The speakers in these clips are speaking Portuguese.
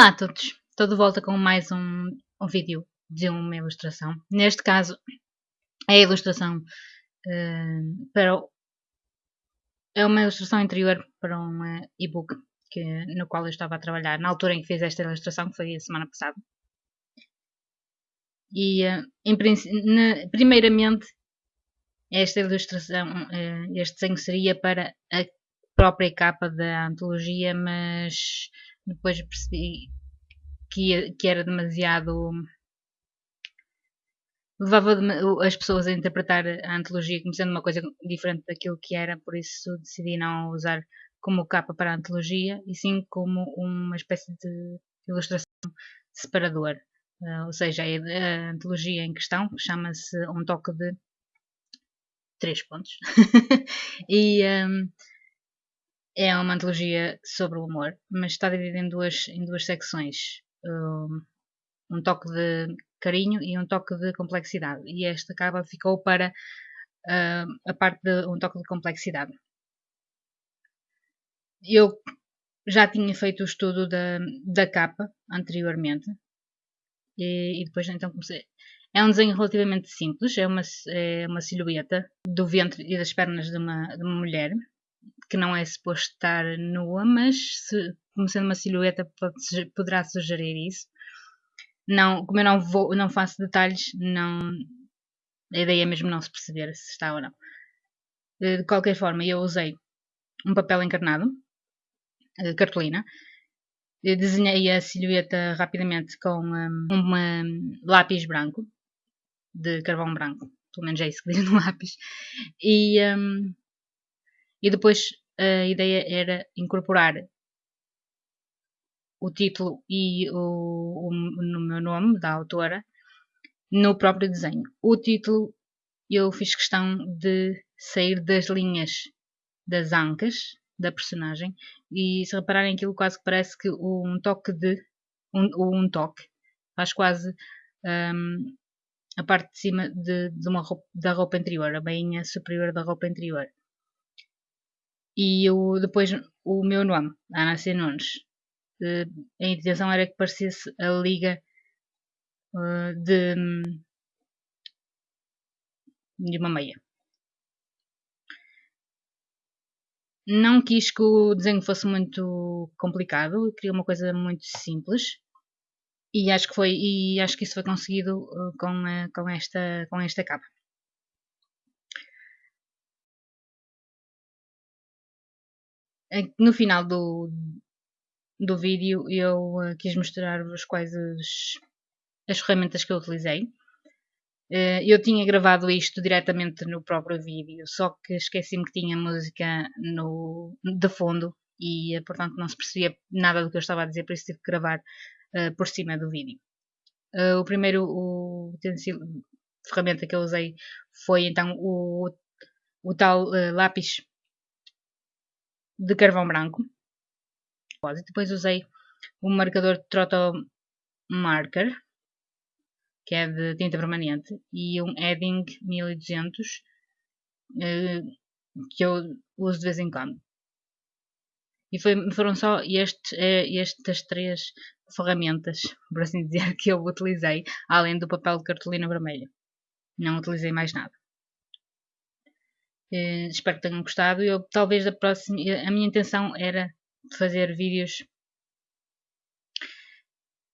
Olá a todos, estou de volta com mais um, um vídeo de uma ilustração. Neste caso, é a ilustração uh, para o, é uma ilustração interior para um uh, e-book no qual eu estava a trabalhar na altura em que fiz esta ilustração, que foi a semana passada. E, uh, em, na, primeiramente, esta ilustração, este desenho seria para a própria capa da antologia, mas depois percebi que, que era demasiado. levava as pessoas a interpretar a antologia como sendo uma coisa diferente daquilo que era, por isso decidi não usar como capa para a antologia e sim como uma espécie de ilustração separador. Uh, ou seja, a antologia em questão chama-se Um Toque de Três Pontos. e um, é uma antologia sobre o amor, mas está dividida em duas, em duas secções. Um, um toque de carinho e um toque de complexidade. E esta capa ficou para uh, a parte de um toque de complexidade. Eu já tinha feito o estudo da, da capa anteriormente e, e, depois então comecei. É um desenho relativamente simples, é uma, é uma silhueta do ventre e das pernas de uma, de uma mulher que não é suposto estar nua, mas se, como sendo uma silhueta pode, poderá sugerir isso. Não, como eu não, vou, não faço detalhes, não, a ideia é mesmo não se perceber se está ou não. De qualquer forma, eu usei um papel encarnado, eh, cartolina, eu desenhei a silhueta rapidamente com um, lápis branco, de carvão branco, pelo menos é isso que diz no lápis, e, um, e depois a ideia era incorporar o título e o, o, o meu nome da autora no próprio desenho. O título eu fiz questão de sair das linhas das ancas da personagem e se repararem aquilo quase que parece que um toque de um, um toque faz quase um, a parte de cima de, de roupa, da roupa interior, a bainha superior da roupa interior e eu, depois o meu nome, Ana C. Nunes. Uh, a intenção era que parecesse a liga uh, de, de uma meia. Não quis que o desenho fosse muito complicado, queria uma coisa muito simples e acho que foi e acho que isso foi conseguido uh, com, com, esta, com esta capa. No final do, do vídeo eu uh, quis mostrar-vos quais as, as ferramentas que eu utilizei. Uh, eu tinha gravado isto diretamente no próprio vídeo, só que esqueci-me que tinha música no, de fundo e uh, portanto não se percebia nada do que eu estava a dizer, por isso tive que gravar por cima do vídeo. o primeiro o ferramenta que eu usei foi então o, o tal lápis de carvão branco. Depois usei um marcador Trotto Marker, que é de tinta permanente, e um Edding 1200, eh, que eu uso de vez em quando. E foi, foram só estes, eh, estas três ferramentas, por assim dizer, que eu utilizei, além do papel de cartolina vermelha. Não utilizei mais nada. Uh, espero que tenham gostado. Eu talvez a próxima, a minha intenção era fazer vídeos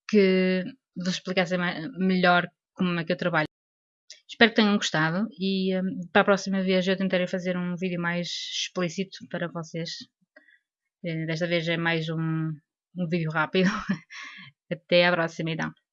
que vos explicassem melhor como é que eu trabalho. Espero que tenham gostado e um, para a próxima vez eu tentarei fazer um vídeo mais explícito para vocês. Desta vez é mais um, um vídeo rápido. Até à próxima então.